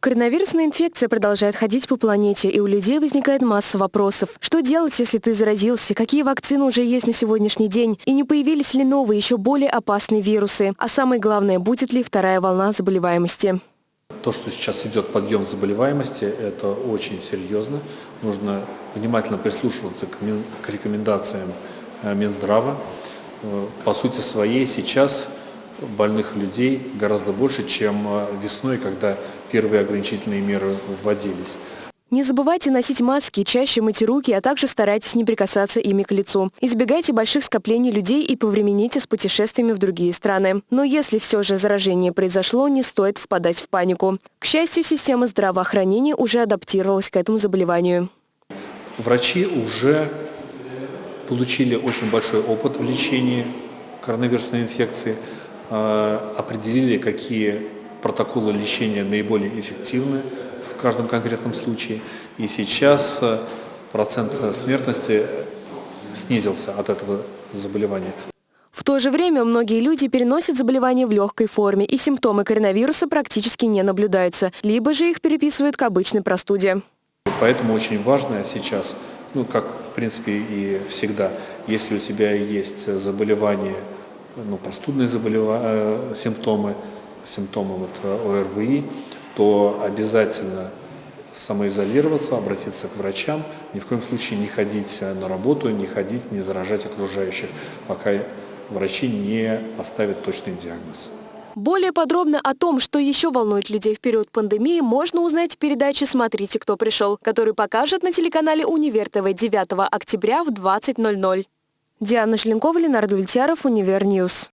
Коронавирусная инфекция продолжает ходить по планете, и у людей возникает масса вопросов. Что делать, если ты заразился? Какие вакцины уже есть на сегодняшний день? И не появились ли новые, еще более опасные вирусы? А самое главное, будет ли вторая волна заболеваемости? То, что сейчас идет подъем заболеваемости, это очень серьезно. Нужно внимательно прислушиваться к, рекомендациям э, Минздрава. Э, по сути своей сейчас больных людей гораздо больше, чем э, весной, когда первые ограничительные меры вводились. Не забывайте носить маски, чаще мыть руки, а также старайтесь не прикасаться ими к лицу. Избегайте больших скоплений людей и повремените с путешествиями в другие страны. Но если все же заражение произошло, не стоит впадать в панику. К счастью, система здравоохранения уже адаптировалась к этому заболеванию. Врачи уже получили очень большой опыт в лечении коронавирусной инфекции, определили, какие протоколы лечения наиболее эффективны в каждом конкретном случае. И сейчас э, процент смертности снизился от этого заболевания. В то же время многие люди переносят заболевание в легкой форме, и симптомы коронавируса практически не наблюдаются, либо же их переписывают к обычной простуде. Поэтому очень важно сейчас, ну как в принципе и всегда, если у тебя есть заболевание, ну, простудные заболевания, э, симптомы, симптомы вот э, ОРВИ, то обязательно самоизолироваться, обратиться к врачам, ни в коем случае не ходить э, на работу, не ходить, не заражать окружающих, пока врачи не поставят точный диагноз. Более подробно о том, что еще волнует людей в период пандемии, можно узнать в передаче «Смотрите, кто пришел», который покажет на телеканале «Универ ТВ» 9 октября в 20.00. Диана Шленкова, Ленардо Ультяров, Универньюз.